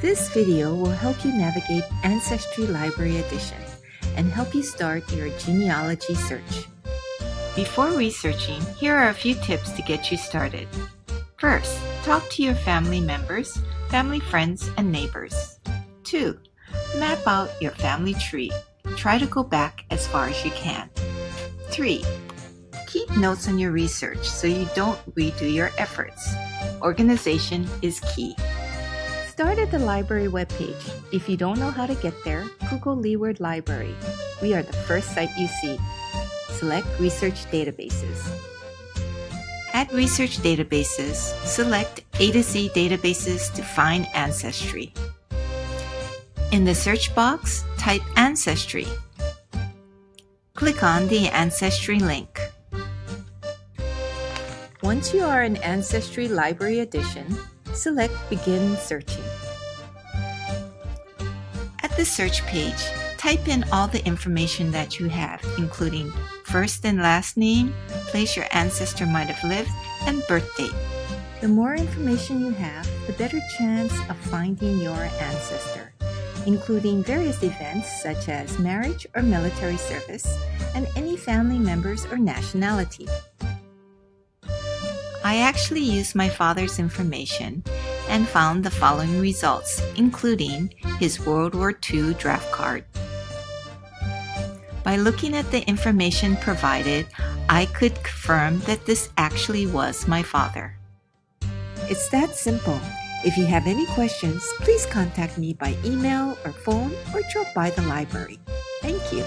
This video will help you navigate Ancestry Library Edition and help you start your genealogy search. Before researching, here are a few tips to get you started. First, talk to your family members, family friends, and neighbors. 2. Map out your family tree. Try to go back as far as you can. 3. Keep notes on your research so you don't redo your efforts. Organization is key. Start at the library webpage. If you don't know how to get there, Google Leeward Library. We are the first site you see. Select Research Databases. At Research Databases, select A to Z Databases to find Ancestry. In the search box, type Ancestry. Click on the Ancestry link. Once you are in Ancestry Library Edition, select Begin Searching. The search page, type in all the information that you have, including first and last name, place your ancestor might have lived, and birth date. The more information you have, the better chance of finding your ancestor, including various events such as marriage or military service, and any family members or nationality. I actually used my father's information and found the following results, including his World War II draft card. By looking at the information provided, I could confirm that this actually was my father. It's that simple. If you have any questions, please contact me by email or phone or drop by the library. Thank you.